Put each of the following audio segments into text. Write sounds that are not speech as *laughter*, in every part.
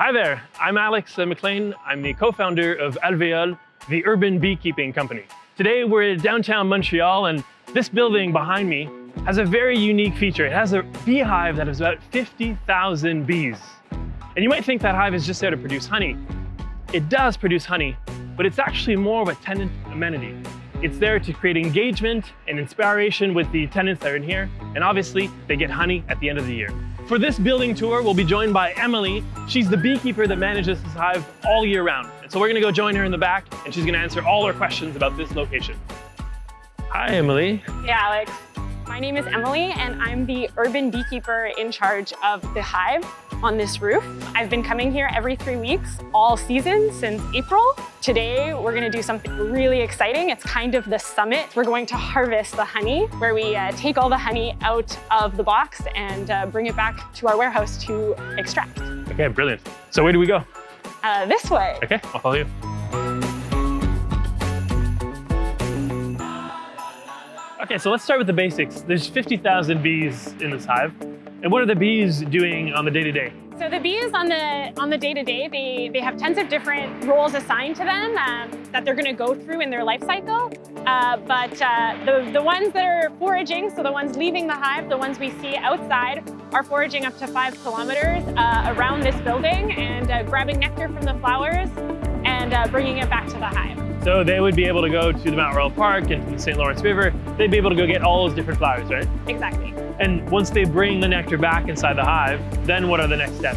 Hi there, I'm Alex McLean. I'm the co-founder of Alvéole, the urban beekeeping company. Today we're in downtown Montreal and this building behind me has a very unique feature. It has a beehive that has about 50,000 bees. And you might think that hive is just there to produce honey. It does produce honey, but it's actually more of a tenant amenity. It's there to create engagement and inspiration with the tenants that are in here, and obviously they get honey at the end of the year. For this building tour, we'll be joined by Emily. She's the beekeeper that manages this hive all year round. And so we're gonna go join her in the back, and she's gonna answer all our questions about this location. Hi, Emily. Hey, Alex. My name is Emily, and I'm the urban beekeeper in charge of the hive on this roof. I've been coming here every three weeks, all season since April. Today, we're gonna do something really exciting. It's kind of the summit. We're going to harvest the honey, where we uh, take all the honey out of the box and uh, bring it back to our warehouse to extract. Okay, brilliant. So where do we go? Uh, this way. Okay, I'll follow you. Okay, so let's start with the basics. There's 50,000 bees in this hive. And what are the bees doing on the day-to-day? -day? So the bees on the on the day-to-day, -day, they, they have tons of different roles assigned to them um, that they're gonna go through in their life cycle. Uh, but uh, the, the ones that are foraging, so the ones leaving the hive, the ones we see outside, are foraging up to five kilometers uh, around this building and uh, grabbing nectar from the flowers and uh, bringing it back to the hive. So they would be able to go to the Mount Royal Park and to the St. Lawrence River. They'd be able to go get all those different flowers, right? Exactly. And once they bring the nectar back inside the hive, then what are the next steps?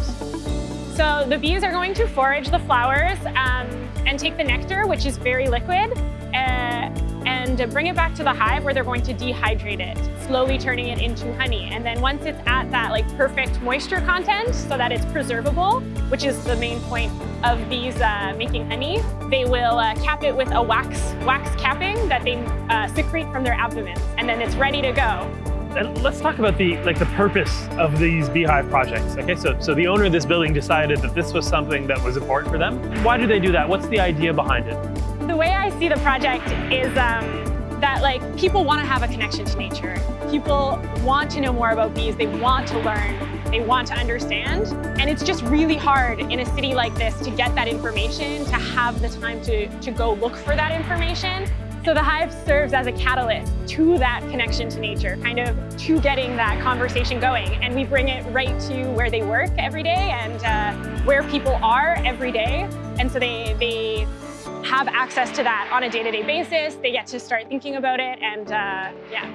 So the bees are going to forage the flowers um, and take the nectar, which is very liquid, uh, and bring it back to the hive where they're going to dehydrate it, slowly turning it into honey. And then once it's at that like perfect moisture content so that it's preservable, which is the main point of bees uh, making honey, they will uh, cap it with a wax, wax capping that they uh, secrete from their abdomen. And then it's ready to go. And let's talk about the like the purpose of these beehive projects. Okay, so so the owner of this building decided that this was something that was important for them. Why do they do that? What's the idea behind it? The way I see the project is um, that like people want to have a connection to nature. People want to know more about bees. They want to learn. They want to understand. And it's just really hard in a city like this to get that information, to have the time to, to go look for that information. So the hive serves as a catalyst to that connection to nature, kind of to getting that conversation going. And we bring it right to where they work every day and uh, where people are every day. And so they, they have access to that on a day-to-day -day basis. They get to start thinking about it and uh, yeah.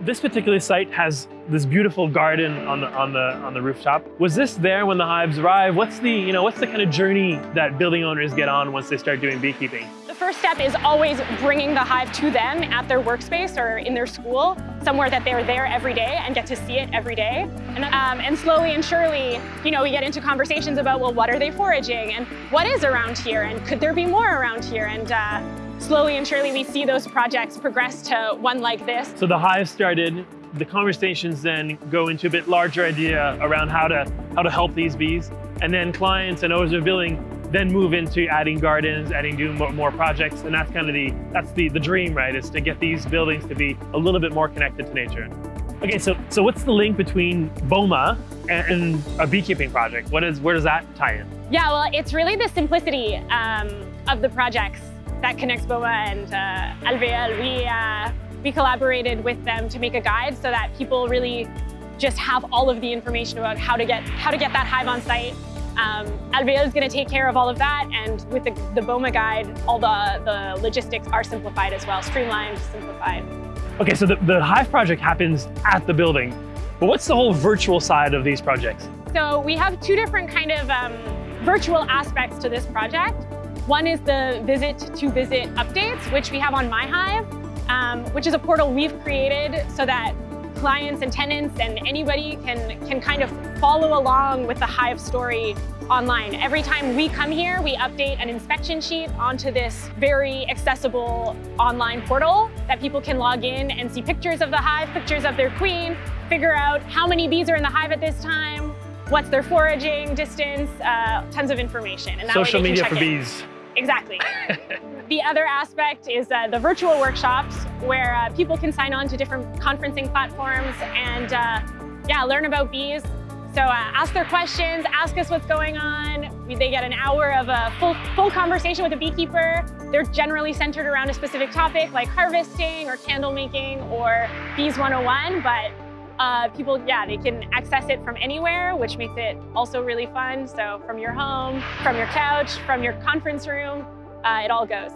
This particular site has this beautiful garden on the, on the on the rooftop. Was this there when the hives arrived? What's the you know what's the kind of journey that building owners get on once they start doing beekeeping? First step is always bringing the hive to them at their workspace or in their school, somewhere that they're there every day and get to see it every day. And, um, and slowly and surely, you know, we get into conversations about, well, what are they foraging and what is around here and could there be more around here? And uh, slowly and surely we see those projects progress to one like this. So the hive started, the conversations then go into a bit larger idea around how to, how to help these bees. And then clients and owners of building then move into adding gardens, adding doing more, projects, and that's kind of the that's the the dream, right? Is to get these buildings to be a little bit more connected to nature. Okay, so so what's the link between BOMA and, and a beekeeping project? What is where does that tie in? Yeah, well, it's really the simplicity um, of the projects that connects BOMA and uh, Alvéole. We uh, we collaborated with them to make a guide so that people really just have all of the information about how to get how to get that hive on site um, is going to take care of all of that, and with the, the BOMA guide, all the, the logistics are simplified as well, streamlined, simplified. Okay, so the, the Hive project happens at the building, but what's the whole virtual side of these projects? So we have two different kind of um, virtual aspects to this project. One is the visit to visit updates, which we have on MyHive, um, which is a portal we've created so that clients and tenants and anybody can, can kind of follow along with the Hive story online. Every time we come here, we update an inspection sheet onto this very accessible online portal that people can log in and see pictures of the hive, pictures of their queen, figure out how many bees are in the hive at this time, what's their foraging distance, uh, tons of information. And Social media for in. bees. Exactly. *laughs* the other aspect is uh, the virtual workshops where uh, people can sign on to different conferencing platforms and uh, yeah, learn about bees, So uh, ask their questions, ask us what's going on. They get an hour of a full, full conversation with a beekeeper. They're generally centered around a specific topic like harvesting or candle making or Bees 101, but uh, people, yeah, they can access it from anywhere, which makes it also really fun. So from your home, from your couch, from your conference room, uh, it all goes.